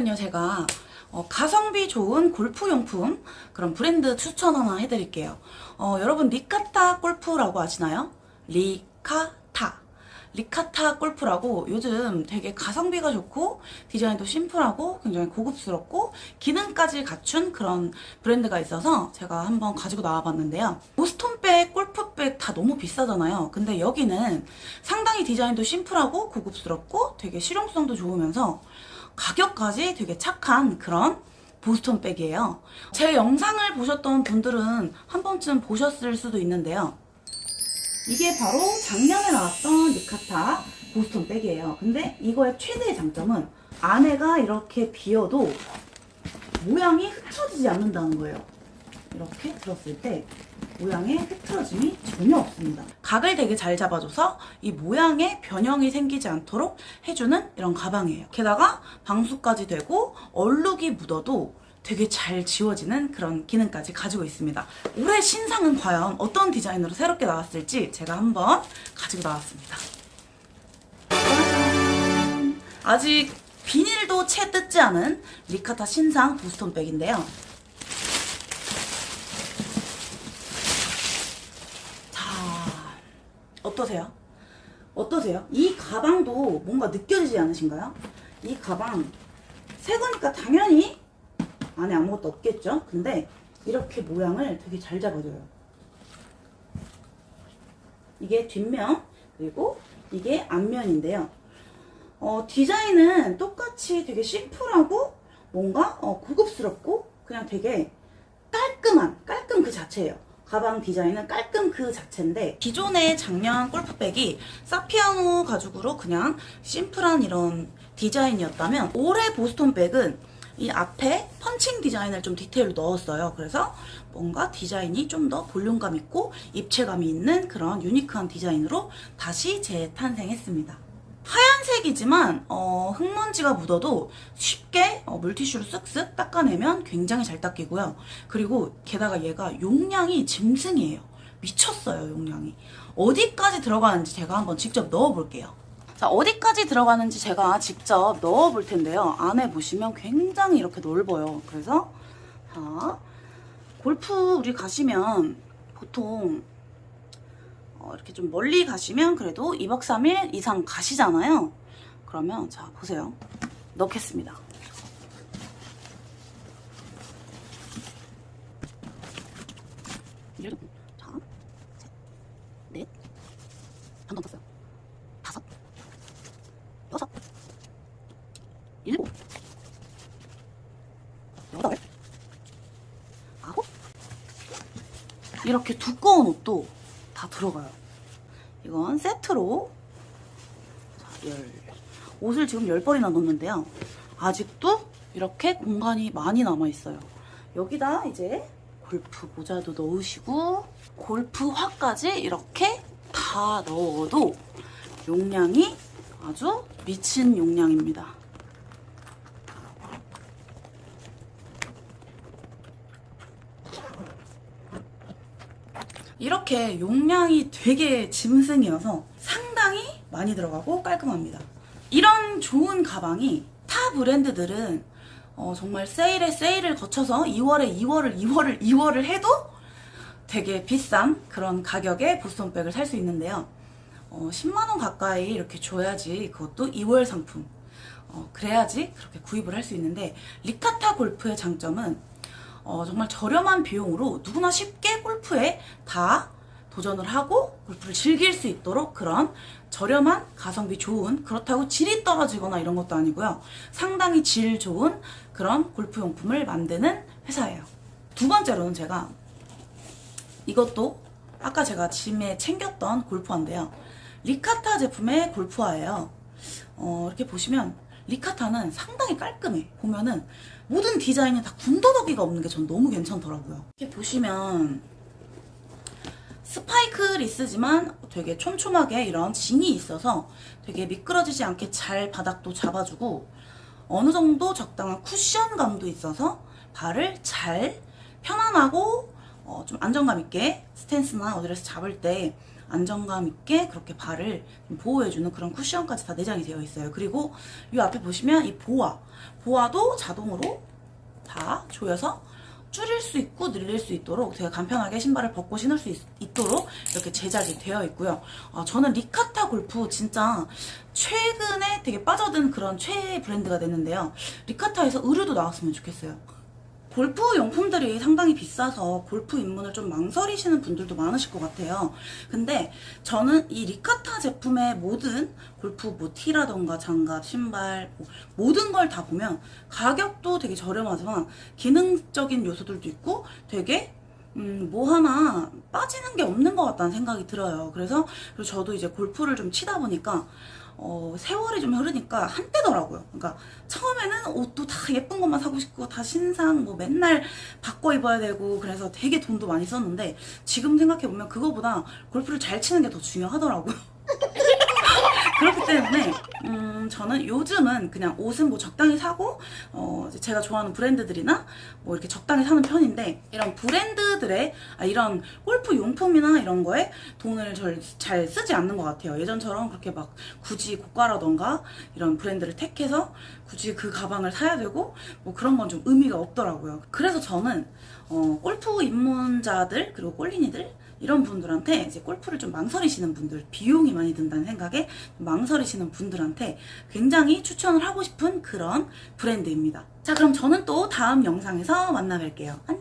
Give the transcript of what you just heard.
오늘은요 제가 어, 가성비 좋은 골프용품 그런 브랜드 추천 하나 해드릴게요. 어, 여러분 리카타 골프라고 아시나요? 리카타. 리카타 골프라고 요즘 되게 가성비가 좋고 디자인도 심플하고 굉장히 고급스럽고 기능까지 갖춘 그런 브랜드가 있어서 제가 한번 가지고 나와봤는데요. 보스톤백, 골프백 다 너무 비싸잖아요. 근데 여기는 상당히 디자인도 심플하고 고급스럽고 되게 실용성도 좋으면서 가격까지 되게 착한 그런 보스톤 백이에요. 제 영상을 보셨던 분들은 한 번쯤 보셨을 수도 있는데요. 이게 바로 작년에 나왔던 리카타 보스톤 백이에요. 근데 이거의 최대의 장점은 안에가 이렇게 비어도 모양이 흐트러지지 않는다는 거예요. 이렇게 들었을 때 모양의 흐트러짐이 전혀 없습니다. 각을 되게 잘 잡아줘서 이 모양에 변형이 생기지 않도록 해주는 이런 가방이에요. 게다가 방수까지 되고 얼룩이 묻어도 되게 잘 지워지는 그런 기능까지 가지고 있습니다. 올해 신상은 과연 어떤 디자인으로 새롭게 나왔을지 제가 한번 가지고 나왔습니다. 아직 비닐도 채 뜯지 않은 리카타 신상 보스톤 백인데요. 자, 어떠세요? 어떠세요? 이 가방도 뭔가 느껴지지 않으신가요? 이 가방 새 거니까 당연히 안에 아무것도 없겠죠? 근데 이렇게 모양을 되게 잘 잡아줘요. 이게 뒷면 그리고 이게 앞면인데요. 어, 디자인은 똑같이 되게 심플하고 뭔가 어, 고급스럽고 그냥 되게 깔끔한 깔끔 그 자체예요. 가방 디자인은 깔끔 그 자체인데 기존의 작년 골프백이 사피아노 가죽으로 그냥 심플한 이런 디자인이었다면 올해 보스톤 백은 이 앞에 펀칭 디자인을 좀 디테일로 넣었어요. 그래서 뭔가 디자인이 좀 더 볼륨감 있고 입체감이 있는 그런 유니크한 디자인으로 다시 재탄생했습니다. 하얀색이지만 어, 흙먼지가 묻어도 쉽게 어, 물티슈로 쓱쓱 닦아내면 굉장히 잘 닦이고요. 그리고 게다가 얘가 용량이 짐승이에요. 미쳤어요 용량이. 어디까지 들어가는지 제가 한번 직접 넣어볼게요. 자 어디까지 들어가는지 제가 직접 넣어볼 텐데요. 안에 보시면 굉장히 이렇게 넓어요. 그래서 자 골프 우리 가시면 보통 어, 이렇게 좀 멀리 가시면 그래도 2박 3일 이상 가시잖아요. 그러면 자 보세요. 넣겠습니다. 자, 셋, 넷, 한번 떴어요. 다섯. 이렇게 두꺼운 옷도 다 들어가요. 이건 세트로 자, 열. 옷을 지금 10벌이나 넣었는데요. 아직도 이렇게 공간이 많이 남아있어요. 여기다 이제 골프 모자도 넣으시고 골프화까지 이렇게 다 넣어도 용량이 아주 미친 용량입니다. 이렇게 용량이 되게 짐승이어서 상당히 많이 들어가고 깔끔합니다. 이런 좋은 가방이 타 브랜드들은 어, 정말 세일에 세일을 거쳐서 2월에 2월을 2월을 2월을 해도 되게 비싼 그런 가격의 보스톤백을 살 수 있는데요. 어, 10만원 가까이 이렇게 줘야지 그것도 2월 상품 어, 그래야지 그렇게 구입을 할 수 있는데 리카타 골프의 장점은 어, 정말 저렴한 비용으로 누구나 쉽게 골프에 다 도전을 하고 골프를 즐길 수 있도록 그런 저렴한 가성비 좋은 그렇다고 질이 떨어지거나 이런 것도 아니고요. 상당히 질 좋은 그런 골프용품을 만드는 회사예요. 두 번째로는 제가 이것도 아까 제가 짐에 챙겼던 골프화인데요. 리카타 제품의 골프화예요. 어, 이렇게 보시면 리카타는 상당히 깔끔해. 보면은 모든 디자인이 다 군더더기가 없는 게 전 너무 괜찮더라고요. 이렇게 보시면 스파이크 리스지만 되게 촘촘하게 이런 진이 있어서 되게 미끄러지지 않게 잘 바닥도 잡아주고 어느 정도 적당한 쿠션감도 있어서 발을 잘 편안하고 어, 좀 안정감 있게 스탠스나 어디에서 잡을 때 안정감 있게 그렇게 발을 좀 보호해주는 그런 쿠션까지 다 내장이 되어 있어요. 그리고 이 앞에 보시면 이 보아, 보아도 자동으로 다 조여서 줄일 수 있고 늘릴 수 있도록 되게 간편하게 신발을 벗고 신을 수 있, 도록 이렇게 제작이 되어 있고요. 어, 저는 리카타 골프 진짜 최근에 되게 빠져든 그런 최애 브랜드가 됐는데요. 리카타에서 의류도 나왔으면 좋겠어요. 골프 용품들이 상당히 비싸서 골프 입문을 좀 망설이시는 분들도 많으실 것 같아요. 근데 저는 이 리카타 제품의 모든 골프 뭐 티라던가 장갑, 신발 뭐 모든 걸 다 보면 가격도 되게 저렴하지만 기능적인 요소들도 있고 되게 음, 뭐 하나 빠지는 게 없는 것 같다는 생각이 들어요. 그래서 저도 이제 골프를 좀 치다 보니까 어, 세월이 좀 흐르니까 한때더라고요. 그러니까 처음에는 옷도 다 예쁜 것만 사고 싶고 다 신상 뭐 맨날 바꿔 입어야 되고 그래서 되게 돈도 많이 썼는데 지금 생각해 보면 그거보다 골프를 잘 치는 게 더 중요하더라고요. 그렇기 때문에 음, 저는 요즘은 그냥 옷은 뭐 적당히 사고 어, 제가 좋아하는 브랜드들이나 뭐 이렇게 적당히 사는 편인데 이런 브랜드들의 아, 이런 골프 용품이나 이런 거에 돈을 절, 잘 쓰지 않는 것 같아요. 예전처럼 그렇게 막 굳이 고가라던가 이런 브랜드를 택해서 굳이 그 가방을 사야 되고 뭐 그런 건 좀 의미가 없더라고요. 그래서 저는 어, 골프 입문자들 그리고 꼴린이들 이런 분들한테 이제 골프를 좀 망설이시는 분들 비용이 많이 든다는 생각에 망설이시는 분들한테 굉장히 추천을 하고 싶은 그런 브랜드입니다. 자 그럼 저는 또 다음 영상에서 만나 뵐게요. 안녕